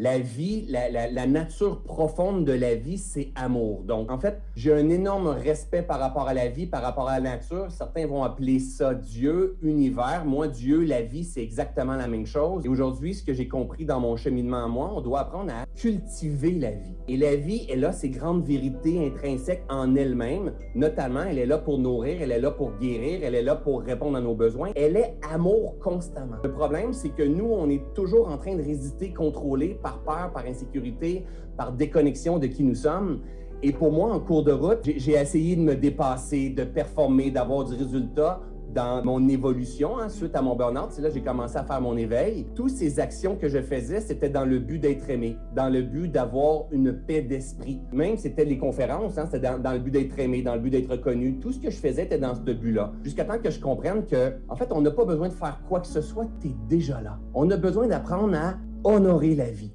la vie, la, nature profonde de la vie, c'est amour. Donc, en fait, j'ai un énorme respect par rapport à la vie, par rapport à la nature. Certains vont appeler ça Dieu, univers. Moi, Dieu, la vie, c'est exactement la même chose. Et aujourd'hui, ce que j'ai compris dans mon cheminement à moi, on doit apprendre à cultiver la vie. Et la vie, elle a ses grandes vérités intrinsèques en elle-même. Notamment, elle est là pour nourrir, elle est là pour guérir, elle est là pour répondre à nos besoins. Elle est amour constamment. Le problème, c'est que nous, on est toujours en train de résister, contrôler par peur, par insécurité, par déconnexion de qui nous sommes. Et pour moi, en cours de route, j'ai essayé de me dépasser, de performer, d'avoir du résultat dans mon évolution hein, suite à mon burn-out. C'est là que j'ai commencé à faire mon éveil. Toutes ces actions que je faisais, c'était dans le but d'être aimé, dans le but d'avoir une paix d'esprit. Même c'était les conférences, hein, c'était dans, le but d'être aimé, dans le but d'être reconnu. Tout ce que je faisais était dans ce but-là. Jusqu'à temps que je comprenne que, en fait, on n'a pas besoin de faire quoi que ce soit, tu es déjà là. On a besoin d'apprendre à honorer la vie.